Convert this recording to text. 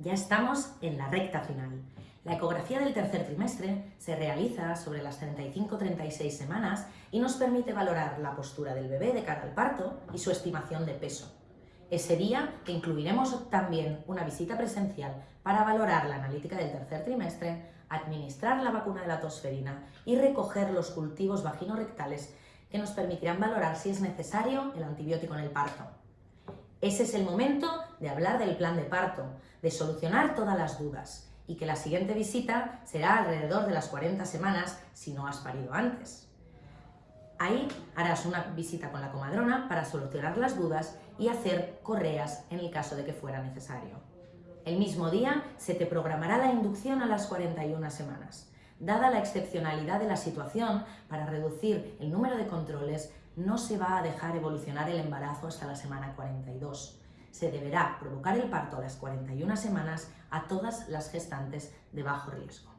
Ya estamos en la recta final. La ecografía del tercer trimestre se realiza sobre las 35-36 semanas y nos permite valorar la postura del bebé de cara al parto y su estimación de peso. Ese día incluiremos también una visita presencial para valorar la analítica del tercer trimestre, administrar la vacuna de la tosferina y recoger los cultivos vaginorrectales que nos permitirán valorar si es necesario el antibiótico en el parto. Ese es el momento de hablar del plan de parto, de solucionar todas las dudas y que la siguiente visita será alrededor de las 40 semanas si no has parido antes. Ahí harás una visita con la comadrona para solucionar las dudas y hacer correas en el caso de que fuera necesario. El mismo día se te programará la inducción a las 41 semanas. Dada la excepcionalidad de la situación, para reducir el número de controles, no se va a dejar evolucionar el embarazo hasta la semana 42. Se deberá provocar el parto a las 41 semanas a todas las gestantes de bajo riesgo.